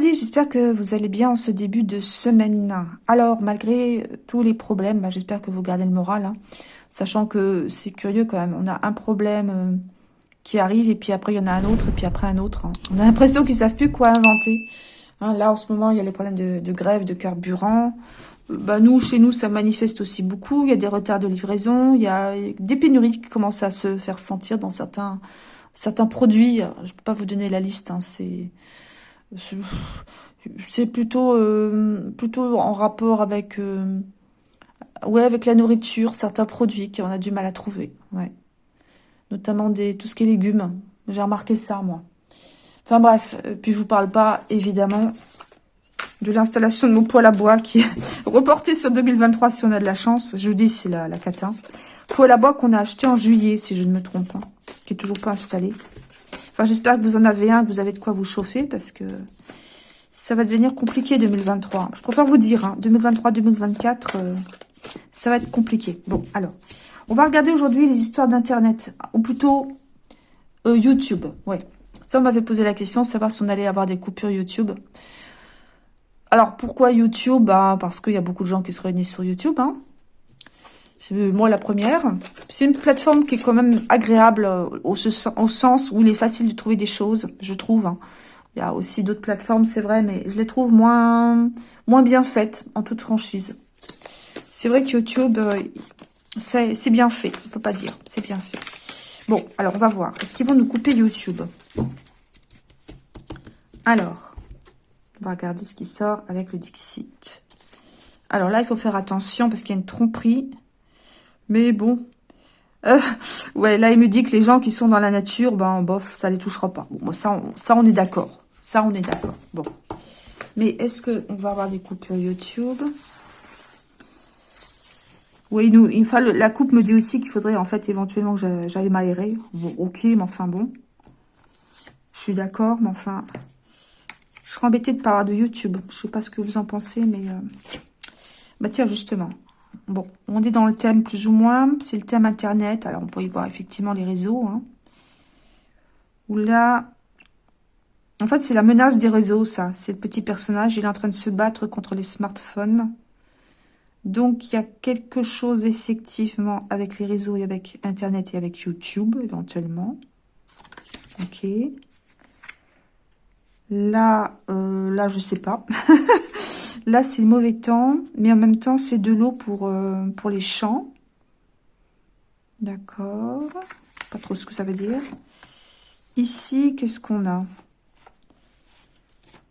J'espère que vous allez bien en ce début de semaine. Alors, malgré tous les problèmes, bah, j'espère que vous gardez le moral. Hein. sachant que c'est curieux quand même. On a un problème euh, qui arrive et puis après, il y en a un autre et puis après un autre. Hein. On a l'impression qu'ils savent plus quoi inventer. Hein, là, en ce moment, il y a les problèmes de, grève, de carburant. Euh, bah, nous, chez nous, ça manifeste aussi beaucoup. Il y a des retards de livraison. Il y a des pénuries qui commencent à se faire sentir dans certains, certains produits. Je ne peux pas vous donner la liste. C'est c'est plutôt euh, plutôt en rapport avec euh, ouais avec la nourriture, certains produits qu'on a du mal à trouver, ouais. Notamment des tout ce qui est légumes. J'ai remarqué ça moi. Enfin bref, euh, puis je vous parle pas évidemment de l'installation de mon poêle à bois qui est reporté sur 2023 si on a de la chance. Je vous dis c'est la la cata. Poêle à bois qu'on a acheté en juillet si je ne me trompe pas, qui est toujours pas installé. Enfin, j'espère que vous en avez un, que vous avez de quoi vous chauffer, parce que ça va devenir compliqué 2023. Je préfère vous dire, 2023-2024, hein, euh, ça va être compliqué. Bon, alors, on va regarder aujourd'hui les histoires d'Internet, ou plutôt euh, YouTube. Ouais, ça, on m'avait posé la question, savoir si on allait avoir des coupures YouTube. Alors, pourquoi YouTube? Bah, Parce qu'il y a beaucoup de gens qui se réunissent sur YouTube, hein. Moi la première. C'est une plateforme qui est quand même agréable euh, au, sens où il est facile de trouver des choses, je trouve. Hein. Il y a aussi d'autres plateformes, c'est vrai, mais je les trouve moins, moins bien faites, en toute franchise. C'est vrai que YouTube, euh, c'est bien fait, on peut pas dire, c'est bien fait. Bon, alors on va voir. Est-ce qu'ils vont nous couper YouTube? Alors, on va regarder ce qui sort avec le Dixit. Alors là, il faut faire attention parce qu'il y a une tromperie. Mais bon. Euh, ouais, là, il me dit que les gens qui sont dans la nature, ben, bof, ça les touchera pas. Bon, ça, on, est d'accord. Ça, on est d'accord. Bon. Mais est-ce qu'on va avoir des coupures YouTube? Oui, nous, il la coupe me dit aussi qu'il faudrait, en fait, éventuellement que j'aille m'aérer. Bon, ok, mais enfin, bon. Je suis d'accord, mais enfin... Je serais embêtée de pas avoir de YouTube. Je sais pas ce que vous en pensez, mais... Euh, bah tiens, justement. Bon, on est dans le thème plus ou moins. C'est le thème Internet. Alors, on peut y voir effectivement les réseaux. Hein. Là... En fait, c'est la menace des réseaux, ça. C'est le petit personnage. Il est en train de se battre contre les smartphones. Donc, il y a quelque chose, effectivement, avec les réseaux et avec Internet et avec YouTube, éventuellement. Ok. Là, euh, là, je sais pas. Là, c'est mauvais temps, mais en même temps, c'est de l'eau pour, euh, pour les champs. D'accord. Pas trop ce que ça veut dire. Ici, qu'est-ce qu'on a?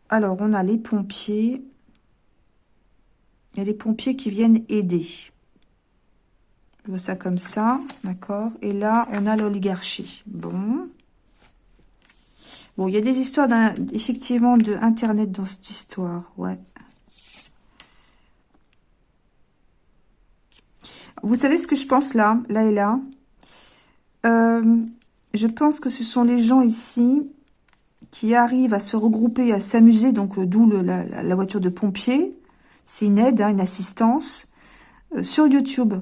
Alors, on a les pompiers. Il y a les pompiers qui viennent aider. Je vois ça comme ça, d'accord Et là, on a l'oligarchie. Bon. Bon, il y a des histoires, effectivement, de Internet dans cette histoire, ouais. Vous savez ce que je pense là, là et là Je pense que ce sont les gens ici qui arrivent à se regrouper, à s'amuser, donc euh, d'où la, voiture de pompier. C'est une aide, hein, une assistance. Euh, sur YouTube,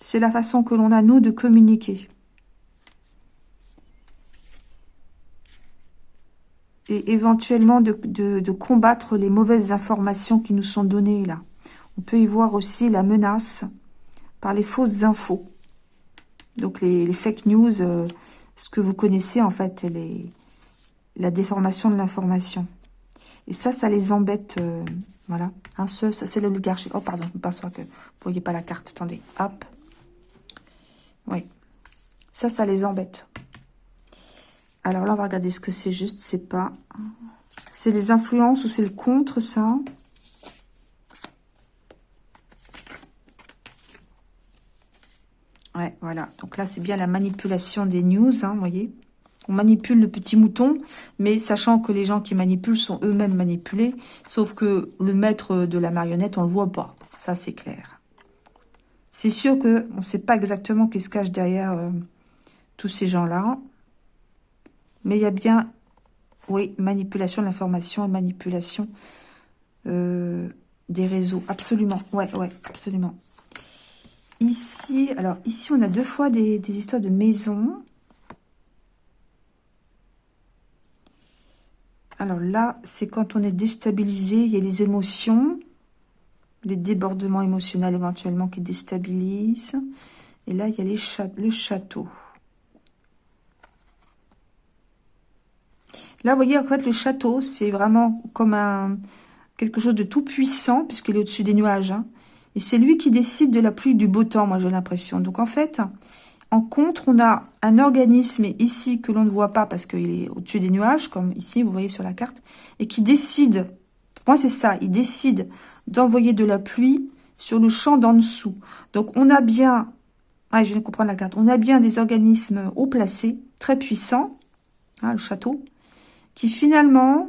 c'est la façon que l'on a, nous, de communiquer. Et éventuellement de combattre les mauvaises informations qui nous sont données là. On peut y voir aussi la menace par les fausses infos. Donc les, fake news, euh, ce que vous connaissez en fait, les, la déformation de l'information. Et ça, ça les embête, euh, voilà. Hein, ça, c'est l'oligarchie. Oh, pardon, je me que vous voyez pas la carte. Attendez, hop. Oui. Ça, ça les embête. Alors là, on va regarder ce que c'est juste. C'est pas... C'est les influences ou c'est le contre, ça? Ouais, voilà. Donc là, c'est bien la manipulation des news, hein, vous voyez. On manipule le petit mouton, mais sachant que les gens qui manipulent sont eux-mêmes manipulés, sauf que le maître de la marionnette, on le voit pas. Ça, c'est clair. C'est sûr que on ne sait pas exactement qui se cache derrière euh, tous ces gens-là. Mais il y a bien, oui, manipulation de l'information manipulation euh, des réseaux. Absolument, ouais, ouais, absolument. Ici, alors ici, on a deux fois des, histoires de maison. Alors là, c'est quand on est déstabilisé, il y a les émotions, les débordements émotionnels éventuellement qui déstabilisent. Et là, il y a le château. Là, vous voyez, en fait, le château, c'est vraiment comme un quelque chose de tout puissant, puisqu'il est au-dessus des nuages. Hein. Et c'est lui qui décide de la pluie du beau temps, moi j'ai l'impression. Donc en fait, en contre, on a un organisme ici que l'on ne voit pas parce qu'il est au-dessus des nuages, comme ici, vous voyez sur la carte, et qui décide, moi c'est ça, il décide d'envoyer de la pluie sur le champ d'en dessous. Donc on a bien, ah, je viens de comprendre la carte, on a bien des organismes haut placés, très puissants, hein, le château, qui finalement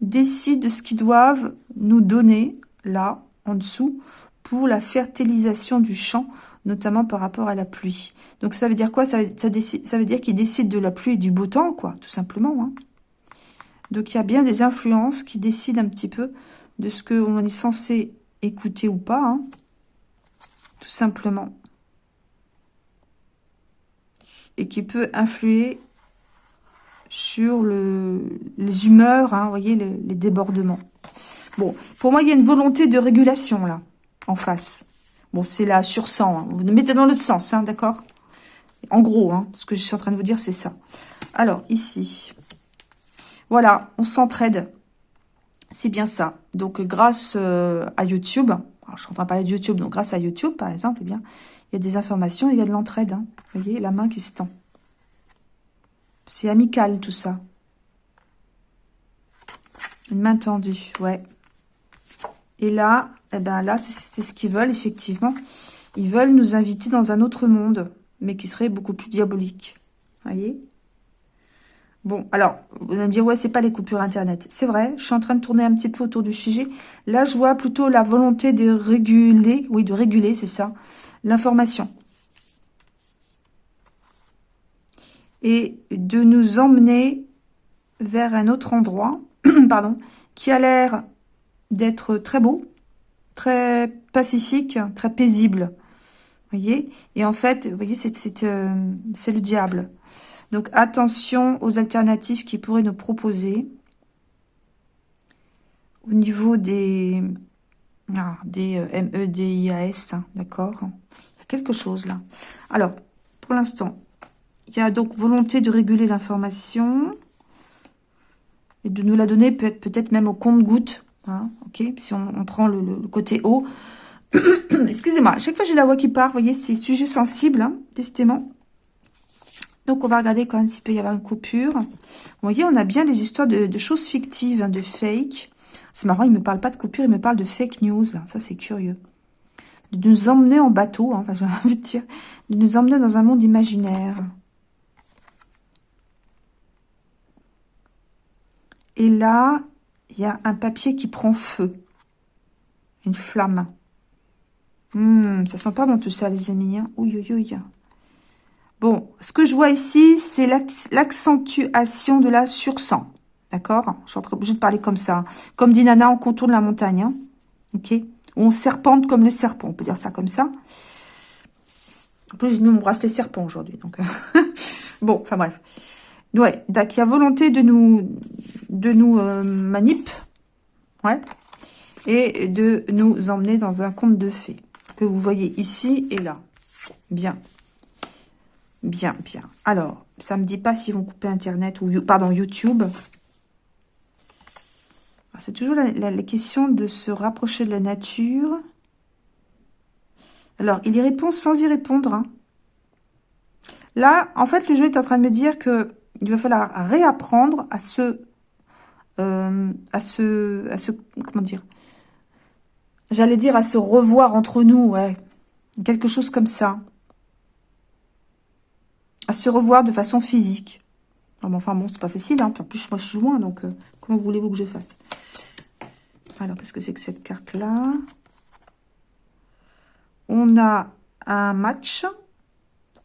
décident de ce qu'ils doivent nous donner, là, en dessous, pour la fertilisation du champ, notamment par rapport à la pluie. Donc ça veut dire quoi? Ça, veut dire qu'ils décident de la pluie et du beau temps, quoi, tout simplement. Hein. Donc il y a bien des influences qui décident un petit peu de ce qu'on est censé écouter ou pas, hein, tout simplement. Et qui peut influer sur le, les humeurs, hein, voyez, les, débordements. Bon, pour moi, il y a une volonté de régulation, là, en face. Bon, c'est la sur 100. Hein. Vous le mettez dans l'autre sens, hein, d'accord? En gros, hein, ce que je suis en train de vous dire, c'est ça. Alors, ici. Voilà, on s'entraide. C'est bien ça. Donc, grâce euh, à YouTube, je suis en train de parler de YouTube, donc grâce à YouTube, par exemple, eh bien, il y a des informations, il y a de l'entraide. Vous voyez, la main qui se tend. C'est amical tout ça. Une main tendue, ouais. Et là, eh ben là, c'est ce qu'ils veulent, effectivement. Ils veulent nous inviter dans un autre monde, mais qui serait beaucoup plus diabolique. voyez? Bon, alors, vous allez me dire, ouais, c'est pas les coupures Internet. C'est vrai, je suis en train de tourner un petit peu autour du sujet. Là, je vois plutôt la volonté de réguler, oui, de réguler, c'est ça, l'information. et de nous emmener vers un autre endroit, pardon, qui a l'air d'être très beau, très pacifique, très paisible. voyez Et en fait, vous voyez, c'est euh, le diable. Donc attention aux alternatives qu'il pourrait nous proposer au niveau des, ah, des euh, MEDIAS, hein, d'accord Il y a quelque chose là. Alors, pour l'instant, il y a donc volonté de réguler l'information et de nous la donner peut-être même au compte-goutte. Hein, ok, si on, prend le, côté haut. Excusez-moi, à chaque fois j'ai la voix qui part, vous voyez, c'est sujet sensible, hein, Donc on va regarder quand même s'il peut y avoir une coupure. Vous voyez, on a bien les histoires de, choses fictives, hein, de fake. C'est marrant, il ne me parle pas de coupure, il me parle de fake news. Ça, c'est curieux. De nous emmener en bateau, hein, enfin j'ai envie de dire, de nous emmener dans un monde imaginaire. Et là, il y a un papier qui prend feu. Une flamme. Hmm, ça sent pas bon tout ça, les amis. Hein. Bon, ce que je vois ici, c'est l'accentuation de la sursang. D'accord? Je suis obligée de parler comme ça. Comme dit Nana, on contourne la montagne. Hein. Ok? On serpente comme le serpent. On peut dire ça comme ça. En plus, j'ai mis mon bracelet serpent aujourd'hui. Donc, bon, enfin bref. Ouais, donc il a volonté de nous, de nous euh, manip, ouais, et de nous emmener dans un conte de fées que vous voyez ici et là. Bien, bien, bien. Alors, ça me dit pas s'ils vont couper Internet ou, pardon, YouTube. C'est toujours la, question de se rapprocher de la nature. Alors, il y répond sans y répondre. Hein. Là, en fait, le jeu est en train de me dire que il va falloir réapprendre à se, euh, à se, à se, comment dire, j'allais dire à se revoir entre nous, ouais, quelque chose comme ça, à se revoir de façon physique. enfin bon, c'est pas facile, hein. en plus moi je suis loin, donc euh, comment voulez-vous que je fasse? Alors, qu'est-ce que c'est que cette carte-là? On a un match,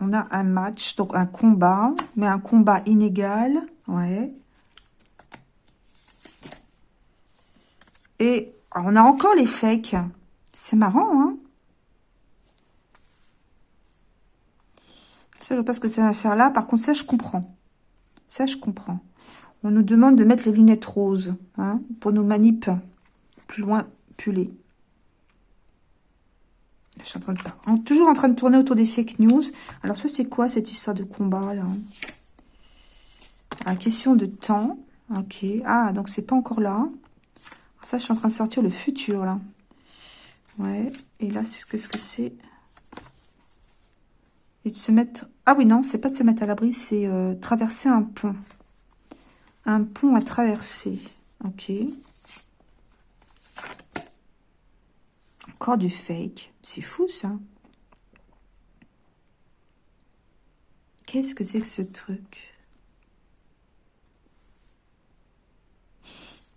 on a un match, donc un combat, mais un combat inégal. Ouais. Et on a encore les fakes. C'est marrant, hein Ça, je ne sais pas ce que ça va faire là. Par contre, ça, je comprends. Ça, je comprends. On nous demande de mettre les lunettes roses hein, pour nos manip plus loin puller. Je suis en train de toujours en train de tourner autour des fake news. Alors ça, c'est quoi cette histoire de combat là? La question de temps. Ok. Ah, donc c'est pas encore là. Ça, je suis en train de sortir le futur là. Ouais. Et là, c'est ce que c'est Et de se mettre... Ah oui, non, c'est pas de se mettre à l'abri, c'est euh, traverser un pont. Un pont à traverser. Ok. Encore du fake. C'est fou, ça. Qu'est-ce que c'est que ce truc?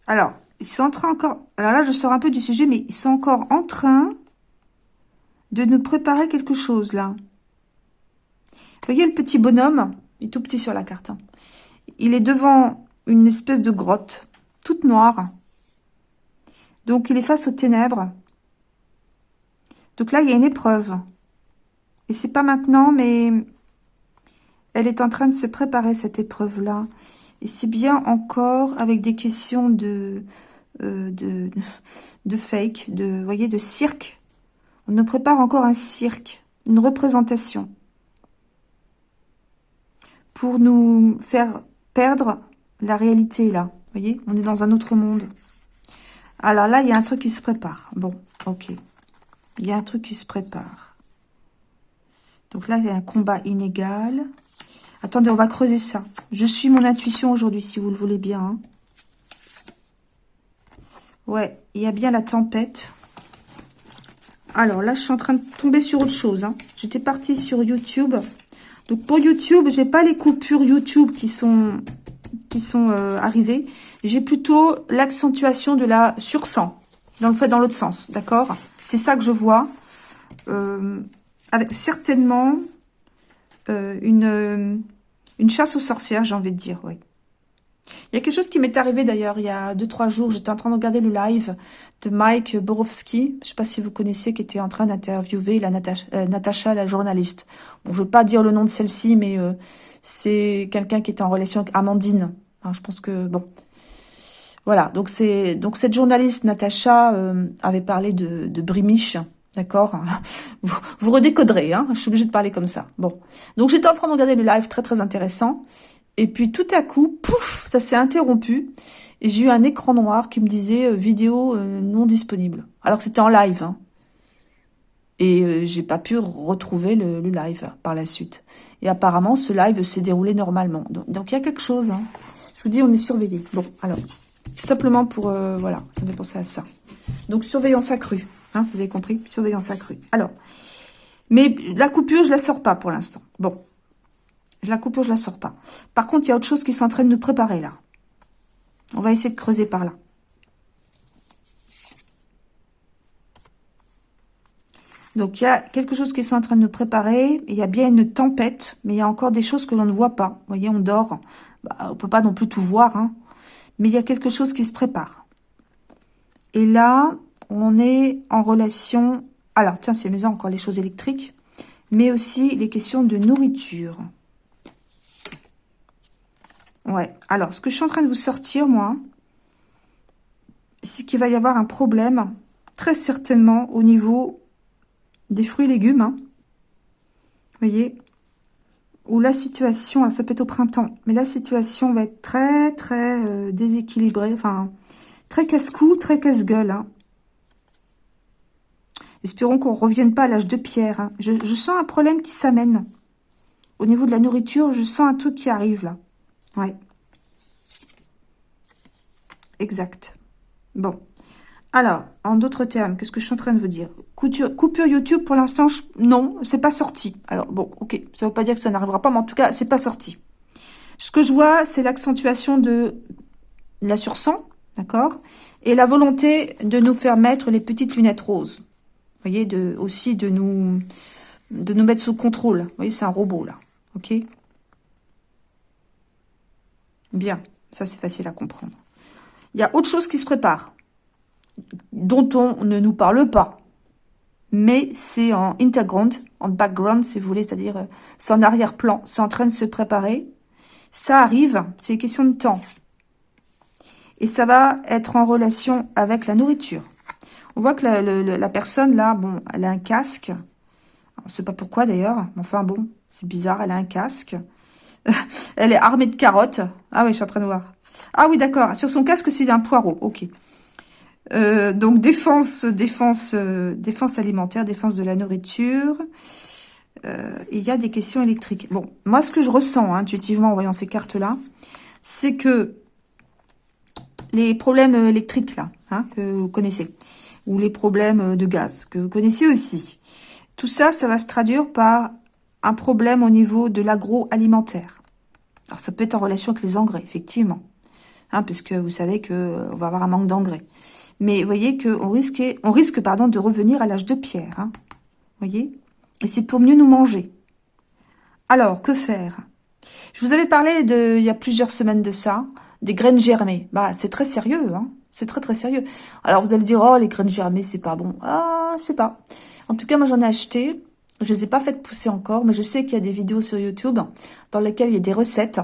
Alors, ils sont en train encore... Alors là, je sors un peu du sujet, mais ils sont encore en train de nous préparer quelque chose, là. Voyez le petit bonhomme? Il est tout petit sur la carte. Hein. Il est devant une espèce de grotte, toute noire. Donc, il est face aux ténèbres. Donc là, il y a une épreuve. Et c'est pas maintenant, mais elle est en train de se préparer, cette épreuve-là. Et c'est bien encore avec des questions de, euh, de, de fake, de, voyez, de cirque. On nous prépare encore un cirque, une représentation. Pour nous faire perdre la réalité, là. Vous voyez, on est dans un autre monde. Alors là, il y a un truc qui se prépare. Bon, ok. Il y a un truc qui se prépare. Donc là, il y a un combat inégal. Attendez, on va creuser ça. Je suis mon intuition aujourd'hui, si vous le voulez bien. Hein. Ouais, il y a bien la tempête. Alors là, je suis en train de tomber sur autre chose. Hein. J'étais partie sur YouTube. Donc pour YouTube, j'ai pas les coupures YouTube qui sont qui sont euh, arrivées. J'ai plutôt l'accentuation de la sursang. Dans le fait dans l'autre sens, d'accord? C'est ça que je vois. Euh, avec certainement euh, une, euh, une chasse aux sorcières, j'ai envie de dire, oui. Il y a quelque chose qui m'est arrivé d'ailleurs il y a 2-3 jours. J'étais en train de regarder le live de Mike Borowski. Je ne sais pas si vous connaissez, qui était en train d'interviewer la Natacha, la journaliste. Bon, je veux pas dire le nom de celle-ci, mais c'est quelqu'un qui était en relation avec Amandine. je pense que, bon, voilà, donc c'est donc cette journaliste Natacha euh, avait parlé de, de Brimiche, d'accord? Vous, redécoderez, hein je suis obligée de parler comme ça. Bon, donc j'étais en train de regarder le live très très intéressant, et puis tout à coup, pouf, ça s'est interrompu, et j'ai eu un écran noir qui me disait euh, vidéo euh, non disponible. Alors c'était en live, hein. Et j'ai pas pu retrouver le, le, live par la suite. Et apparemment, ce live s'est déroulé normalement. Donc, il y a quelque chose. Hein. Je vous dis, on est surveillé. Bon, alors, simplement pour, euh, voilà, ça me fait penser à ça. Donc, surveillance accrue. Hein, vous avez compris Surveillance accrue. Alors, mais la coupure, je la sors pas pour l'instant. Bon, la coupure, je la sors pas. Par contre, il y a autre chose qui s'entraîne en de nous préparer, là. On va essayer de creuser par là. Donc, il y a quelque chose qui est en train de nous préparer. Il y a bien une tempête, mais il y a encore des choses que l'on ne voit pas. Vous voyez, on dort. Bah, on peut pas non plus tout voir. Hein mais il y a quelque chose qui se prépare. Et là, on est en relation... Alors, tiens, c'est maison encore les choses électriques, mais aussi les questions de nourriture. Ouais, alors, ce que je suis en train de vous sortir, moi, c'est qu'il va y avoir un problème, très certainement, au niveau des fruits et légumes. Hein. Vous voyez? Où la situation, ça peut être au printemps, mais la situation va être très, très euh, déséquilibrée, enfin, très casse-cou, très casse-gueule. Hein. Espérons qu'on ne revienne pas à l'âge de pierre. Hein. Je, je, sens un problème qui s'amène. Au niveau de la nourriture, je sens un truc qui arrive, là. Ouais. Exact. Bon. Alors, en d'autres termes, qu'est-ce que je suis en train de vous dire? Coupure YouTube, pour l'instant, non, c'est pas sorti. Alors, bon, ok, ça veut pas dire que ça n'arrivera pas, mais en tout cas, c'est pas sorti. Ce que je vois, c'est l'accentuation de la sursang, d'accord? Et la volonté de nous faire mettre les petites lunettes roses. Vous voyez, aussi de nous, de nous mettre sous contrôle. Vous voyez, c'est un robot, là. Ok? Bien, ça c'est facile à comprendre. Il y a autre chose qui se prépare dont on ne nous parle pas. Mais c'est en interground, en background, si vous voulez, c'est-à-dire c'est en arrière-plan, c'est en train de se préparer. Ça arrive, c'est une question de temps. Et ça va être en relation avec la nourriture. On voit que la, personne, là, bon, elle a un casque. On ne sait pas pourquoi, d'ailleurs. Enfin, bon, c'est bizarre, elle a un casque. elle est armée de carottes. Ah oui, je suis en train de voir. Ah oui, d'accord. Sur son casque, c'est un poireau. Ok. Euh, donc, défense, défense, euh, défense alimentaire, défense de la nourriture. Euh, il y a des questions électriques. Bon, moi, ce que je ressens hein, intuitivement en voyant ces cartes-là, c'est que les problèmes électriques, là, hein, que vous connaissez, ou les problèmes de gaz, que vous connaissez aussi, tout ça, ça va se traduire par un problème au niveau de l'agroalimentaire. Alors, ça peut être en relation avec les engrais, effectivement, hein, puisque vous savez qu'on va avoir un manque d'engrais. Mais vous voyez qu'on risque, on risque pardon, de revenir à l'âge de pierre. Hein, voyez? Et c'est pour mieux nous manger. Alors, que faire? Je vous avais parlé de, il y a plusieurs semaines de ça, des graines germées. Bah, c'est très sérieux, hein C'est très très sérieux. Alors, vous allez dire, oh, les graines germées, c'est pas bon. Ah, sais pas. En tout cas, moi, j'en ai acheté. Je les ai pas faites pousser encore, mais je sais qu'il y a des vidéos sur YouTube dans lesquelles il y a des recettes.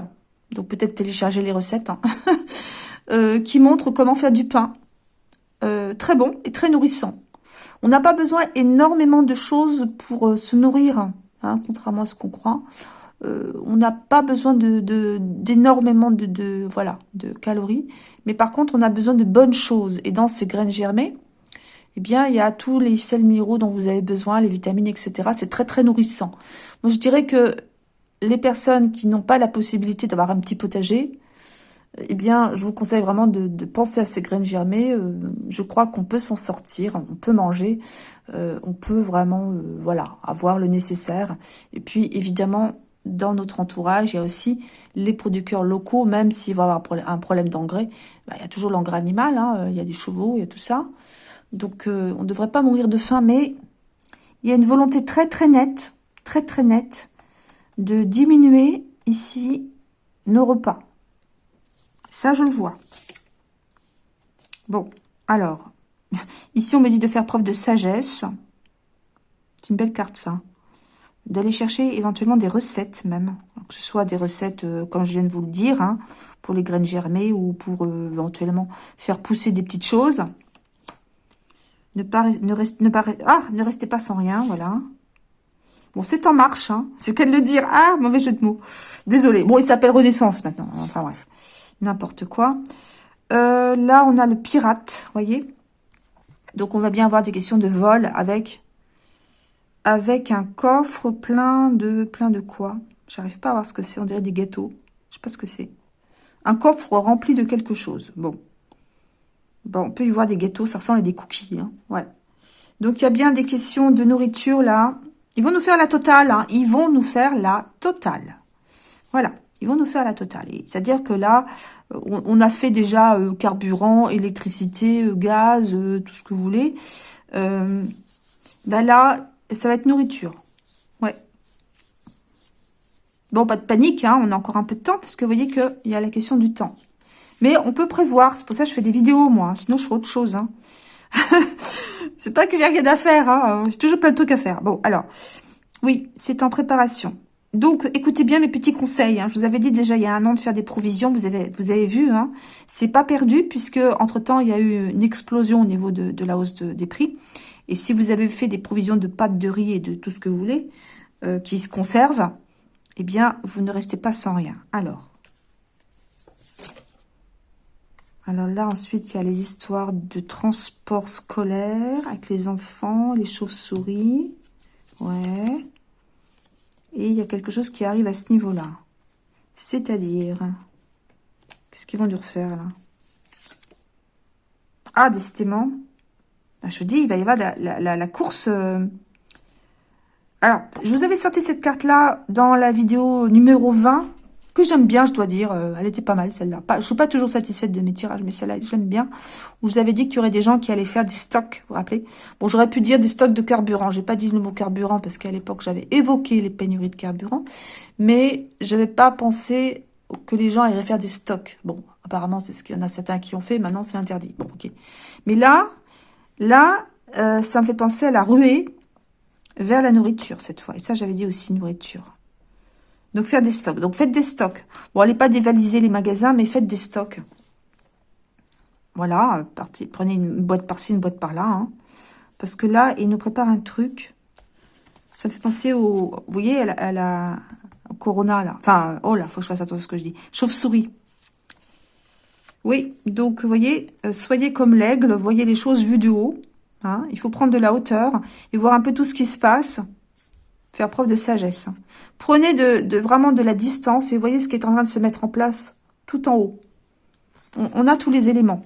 Donc, peut-être télécharger les recettes. Hein, euh, qui montrent comment faire du pain. Euh, très bon et très nourrissant. On n'a pas besoin énormément de choses pour euh, se nourrir, hein, contrairement à ce qu'on croit. Euh, on n'a pas besoin d'énormément de, de, voilà, de calories. Mais par contre, on a besoin de bonnes choses. Et dans ces graines germées, eh bien, il y a tous les sels minéraux dont vous avez besoin, les vitamines, etc. C'est très, très nourrissant. Moi, je dirais que les personnes qui n'ont pas la possibilité d'avoir un petit potager, eh bien, je vous conseille vraiment de, penser à ces graines germées. Euh, je crois qu'on peut s'en sortir, on peut manger, euh, on peut vraiment, euh, voilà, avoir le nécessaire. Et puis, évidemment, dans notre entourage, il y a aussi les producteurs locaux, même s'il va avoir un problème d'engrais, bah, il y a toujours l'engrais animal, hein, il y a des chevaux, il y a tout ça. Donc, on ne devrait pas mourir de faim, mais il y a une volonté très très nette, très très nette, de diminuer ici nos repas. Ça, je le vois. Bon, alors, ici, on me dit de faire preuve de sagesse. C'est une belle carte, ça. D'aller chercher éventuellement des recettes, même. Que ce soit des recettes, euh, comme je viens de vous le dire, hein, pour les graines germées ou pour euh, éventuellement faire pousser des petites choses. Ne, pas, ne, ne, ah, ne restez pas sans rien, voilà. Bon, c'est en marche, hein. C'est qu'elle le dire. Ah, mauvais jeu de mots. Désolé. Bon, il s'appelle Renaissance maintenant. Enfin, bref n'importe quoi. Euh, là, on a le pirate, voyez Donc, on va bien avoir des questions de vol avec avec un coffre plein de plein de quoi? J'arrive pas à voir ce que c'est. On dirait des gâteaux. Je sais pas ce que c'est. Un coffre rempli de quelque chose. Bon. Bon, on peut y voir des gâteaux. Ça ressemble à des cookies. Hein. Donc, il y a bien des questions de nourriture, là. Ils vont nous faire la totale. Hein. Ils vont nous faire la totale. Voilà. Ils vont nous faire la totale. C'est-à-dire que là, on, a fait déjà euh, carburant, électricité, euh, gaz, euh, tout ce que vous voulez. ben là, ça va être nourriture. Ouais. Bon, pas de panique, hein, on a encore un peu de temps, parce que vous voyez qu'il y a la question du temps. Mais on peut prévoir, c'est pour ça que je fais des vidéos, moi. Sinon, je ferai autre chose. Hein. c'est pas que j'ai rien à faire, hein. j'ai toujours plein de trucs à faire. Bon, alors, oui, c'est en préparation. Donc, écoutez bien mes petits conseils. Hein. Je vous avais dit déjà il y a un an de faire des provisions. Vous avez, vu, hein. c'est pas perdu puisque entre-temps, il y a eu une explosion au niveau de, la hausse des prix. Et si vous avez fait des provisions de pâtes de riz et de tout ce que vous voulez, euh, qui se conservent, eh bien, vous ne restez pas sans rien. Alors, alors là, ensuite, il y a les histoires de transport scolaire avec les enfants, les chauves-souris. Ouais. Et il y a quelque chose qui arrive à ce niveau-là. C'est-à-dire... Qu'est-ce qu'ils vont nous refaire, là? Ah, décidément. Ah, je vous dis, il va y avoir la, course... Euh. Alors, je vous avais sorti cette carte-là dans la vidéo numéro 20 que j'aime bien, je dois dire. Euh, elle était pas mal, celle-là. Je suis pas toujours satisfaite de mes tirages, mais celle-là, j'aime bien. Où vous avez dit qu'il y aurait des gens qui allaient faire des stocks, vous vous rappelez? Bon, j'aurais pu dire des stocks de carburant. J'ai pas dit le mot carburant parce qu'à l'époque, j'avais évoqué les pénuries de carburant. Mais je n'avais pas pensé que les gens allaient faire des stocks. Bon, apparemment, c'est ce qu'il y en a certains qui ont fait. Maintenant, c'est interdit. Bon, ok. Mais là, là, euh, ça me fait penser à la ruée vers la nourriture, cette fois. Et ça, j'avais dit aussi nourriture. Donc, faire des stocks. Donc, faites des stocks. Bon, allez pas dévaliser les magasins, mais faites des stocks. Voilà, prenez une boîte par-ci, une boîte par-là. Hein. Parce que là, il nous prépare un truc. Ça fait penser au... Vous voyez, à la, Corona, là. Enfin, oh là, faut que je fasse attention à ce que je dis. Chauve-souris. Oui, donc, vous voyez, euh, soyez comme l'aigle, voyez les choses vues de haut. Hein. Il faut prendre de la hauteur et voir un peu tout ce qui se passe. Faire preuve de sagesse. Prenez de, vraiment de la distance et voyez ce qui est en train de se mettre en place tout en haut. On, a tous les éléments.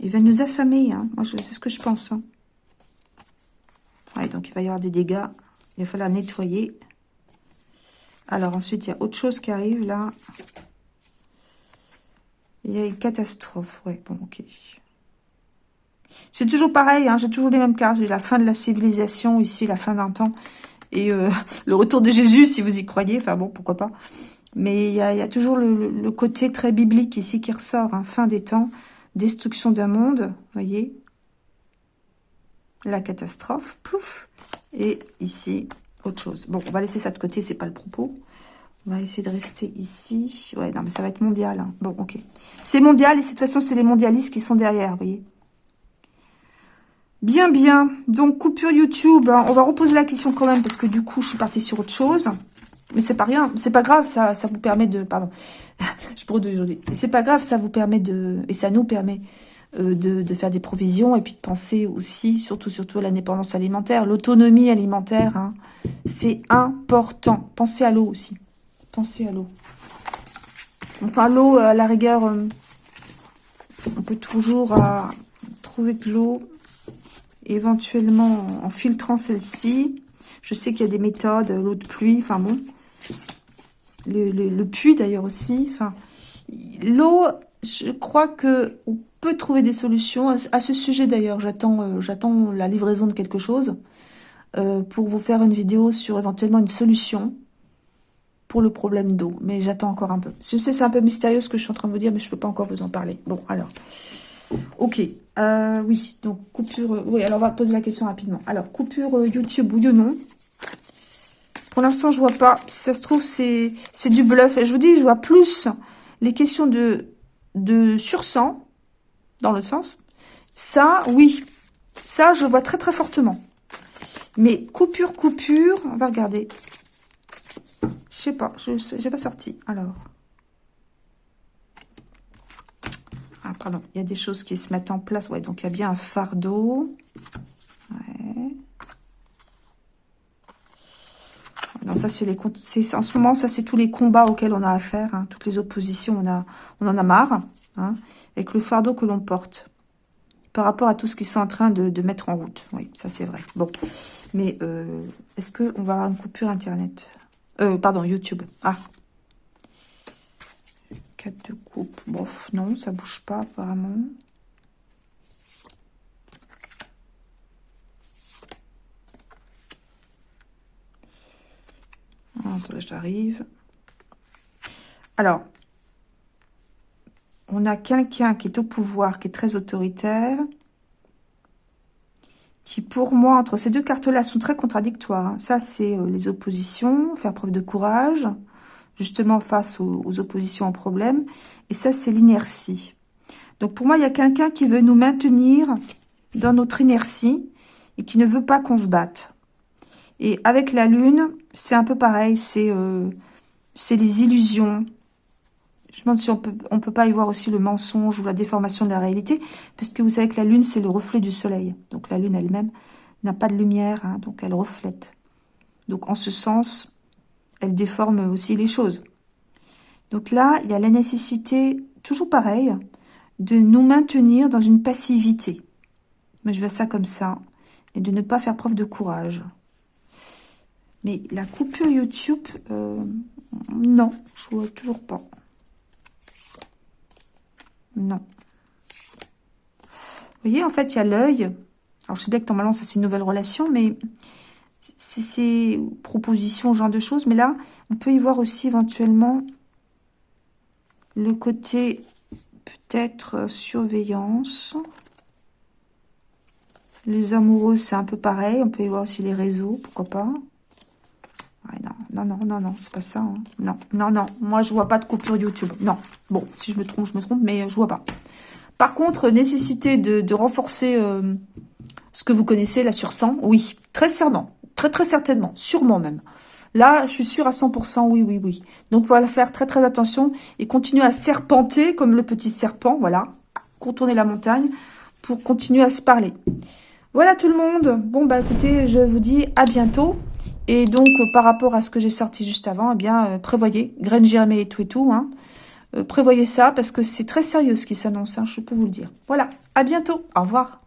Il va nous affamer, hein. moi c'est ce que je pense. Hein. donc il va y avoir des dégâts. Il va falloir nettoyer. Alors ensuite, il y a autre chose qui arrive là. Il y a une catastrophe. Ouais, bon, ok. C'est toujours pareil, hein, j'ai toujours les mêmes cartes. J'ai la fin de la civilisation, ici, la fin d'un temps. Et euh, le retour de Jésus, si vous y croyez. Enfin bon, pourquoi pas. Mais il y a, toujours le, côté très biblique ici qui ressort. Hein, fin des temps, destruction d'un monde, voyez. La catastrophe, pouf. Et ici, autre chose. Bon, on va laisser ça de côté, c'est pas le propos. On va essayer de rester ici. Ouais, non, mais ça va être mondial. Hein. Bon, ok. C'est mondial, et de toute façon, c'est les mondialistes qui sont derrière, vous voyez. Bien, bien. Donc, coupure YouTube. On va reposer la question quand même, parce que du coup, je suis partie sur autre chose. Mais c'est pas rien. C'est pas grave, ça, ça vous permet de... Pardon. je produis aujourd'hui. C'est pas grave, ça vous permet de... Et ça nous permet euh, de, faire des provisions et puis de penser aussi, surtout surtout à l'indépendance alimentaire, l'autonomie alimentaire, hein. c'est important. Pensez à l'eau aussi. Pensez à l'eau. Enfin, l'eau, à la rigueur, euh, on peut toujours euh, trouver de l'eau, éventuellement en filtrant celle-ci. Je sais qu'il y a des méthodes, l'eau de pluie, enfin bon. Le, puits d'ailleurs aussi. Enfin, l'eau, je crois que on peut trouver des solutions. À, ce sujet d'ailleurs, j'attends euh, j'attends la livraison de quelque chose euh, pour vous faire une vidéo sur éventuellement une solution pour le problème d'eau. Mais j'attends encore un peu. Je sais, c'est un peu mystérieux ce que je suis en train de vous dire, mais je peux pas encore vous en parler. Bon, alors. Ok. Euh, oui, donc coupure... oui, alors on va poser la question rapidement. Alors, coupure YouTube, oui ou non Pour l'instant, je vois pas. Si ça se trouve, c'est du bluff. Et je vous dis, je vois plus les questions de, de sursang dans le sens. Ça, oui. Ça, je vois très très fortement. Mais coupure, coupure, on va regarder. Je sais pas, je n'ai pas sorti. Alors. Ah, pardon, il y a des choses qui se mettent en place. Ouais, donc il y a bien un fardeau. Ça, c'est les en ce moment, ça, c'est tous les combats auxquels on a affaire. Hein. toutes les oppositions, on, a, on en a marre. Hein avec le fardeau que l'on porte par rapport à tout ce qu'ils sont en train de, mettre en route. Oui, ça c'est vrai. Bon, mais euh, est-ce qu'on va avoir une coupure Internet? Euh, Pardon, YouTube. Ah 4 de coupe. Bof, non, ça bouge pas apparemment. Attendez, j'arrive. Alors, on a quelqu'un qui est au pouvoir, qui est très autoritaire, qui pour moi, entre ces deux cartes-là, sont très contradictoires. Hein. Ça, c'est euh, les oppositions, faire preuve de courage, justement face aux, oppositions aux problèmes. Et ça, c'est l'inertie. Donc pour moi, il y a quelqu'un qui veut nous maintenir dans notre inertie et qui ne veut pas qu'on se batte. Et avec la lune, c'est un peu pareil, c'est euh, les illusions, je me demande si on peut, peut pas y voir aussi le mensonge ou la déformation de la réalité, parce que vous savez que la Lune, c'est le reflet du Soleil. Donc la Lune elle-même n'a pas de lumière, hein, donc elle reflète. Donc en ce sens, elle déforme aussi les choses. Donc là, il y a la nécessité, toujours pareil, de nous maintenir dans une passivité. Mais je vois ça comme ça. Et de ne pas faire preuve de courage. Mais la coupure YouTube, euh, non, je vois toujours pas. Non. Vous voyez, en fait, il y a l'œil. Alors, je sais bien que normalement, ça, c'est une nouvelle relation, mais c'est propositions, genre de choses. Mais là, on peut y voir aussi éventuellement le côté peut-être euh, surveillance. Les amoureux, c'est un peu pareil. On peut y voir aussi les réseaux, pourquoi pas. non, non, non, non, c'est pas ça. Hein. Non, non, non, moi je vois pas de coupure YouTube. Non, bon, si je me trompe, je me trompe, mais je vois pas. Par contre, nécessité de, renforcer euh, ce que vous connaissez là sur 100, oui, très certainement, très très certainement, sûrement même. Là, je suis sûre à 100%, oui, oui, oui. Donc, voilà, faire très très attention et continuer à serpenter comme le petit serpent, voilà, contourner la montagne pour continuer à se parler. Voilà tout le monde. Bon, bah écoutez, je vous dis à bientôt. Et donc, euh, par rapport à ce que j'ai sorti juste avant, eh bien, euh, prévoyez, graines germées et tout et tout, hein. Euh, prévoyez ça parce que c'est très sérieux ce qui s'annonce, hein, je peux vous le dire. Voilà, à bientôt, au revoir.